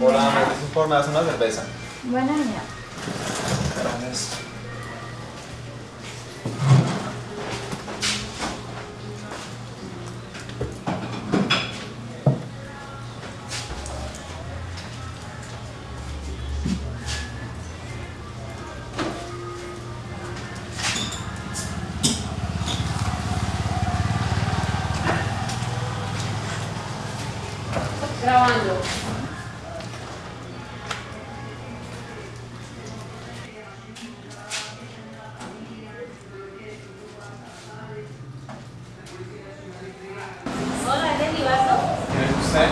Hola, me dicen por nada, una cerveza. Buena niña. Gracias. Grabando. Usted?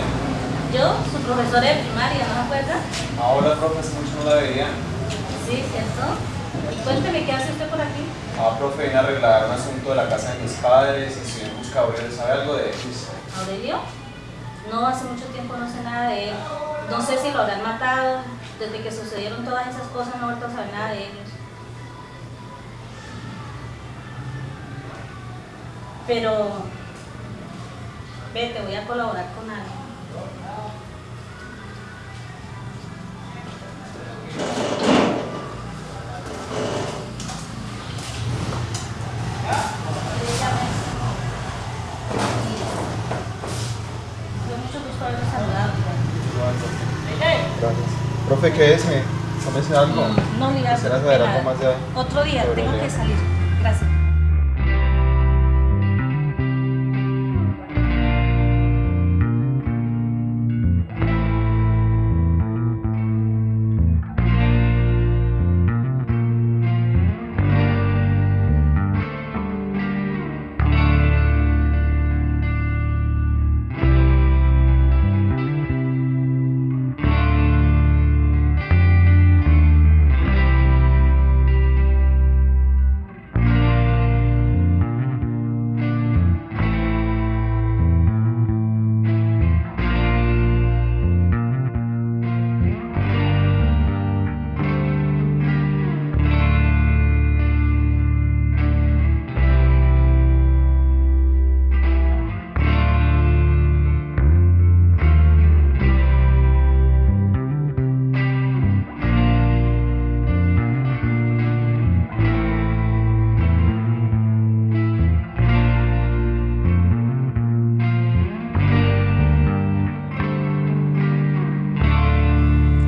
Yo, su profesora de primaria, ¿no se acuerda? Ahora, profe, hace mucho no la veía. Sí, ¿cierto? Cuénteme, ¿qué hace usted por aquí? Ah, profe, vine a arreglar un asunto de la casa de mis padres y estoy en busca de ¿Sabe algo de ellos? ¿Aurelio? No, hace mucho tiempo no sé nada de él. No sé si lo habrán matado. Desde que sucedieron todas esas cosas no he vuelto a saber nada de ellos. Pero, ve, te voy a colaborar con algo. Fue mucho gusto haberlo saludado. Gracias. Profe, ¿qué es? ¿Me tómese algo? No, mira, Quisiera saber nada. algo más de Otro día, tengo que salir. Gracias.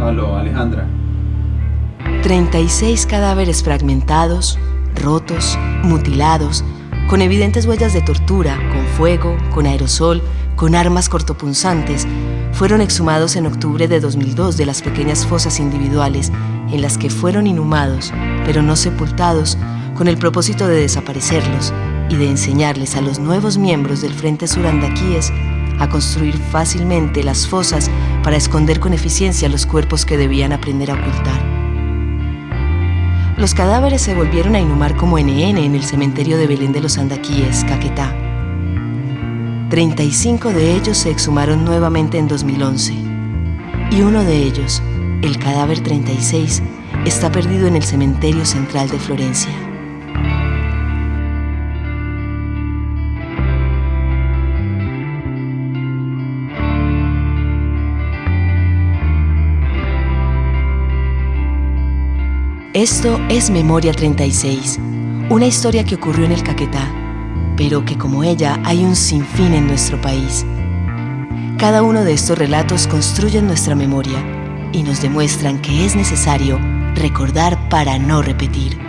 Aló, Alejandra. 36 cadáveres fragmentados, rotos, mutilados, con evidentes huellas de tortura, con fuego, con aerosol, con armas cortopunzantes, fueron exhumados en octubre de 2002 de las pequeñas fosas individuales en las que fueron inhumados, pero no sepultados, con el propósito de desaparecerlos y de enseñarles a los nuevos miembros del Frente Surandaquíes a construir fácilmente las fosas para esconder con eficiencia los cuerpos que debían aprender a ocultar. Los cadáveres se volvieron a inhumar como NN en el cementerio de Belén de los Andaquíes, Caquetá. 35 de ellos se exhumaron nuevamente en 2011. Y uno de ellos, el cadáver 36, está perdido en el cementerio central de Florencia. Esto es Memoria 36, una historia que ocurrió en el Caquetá, pero que como ella hay un sinfín en nuestro país. Cada uno de estos relatos construyen nuestra memoria y nos demuestran que es necesario recordar para no repetir.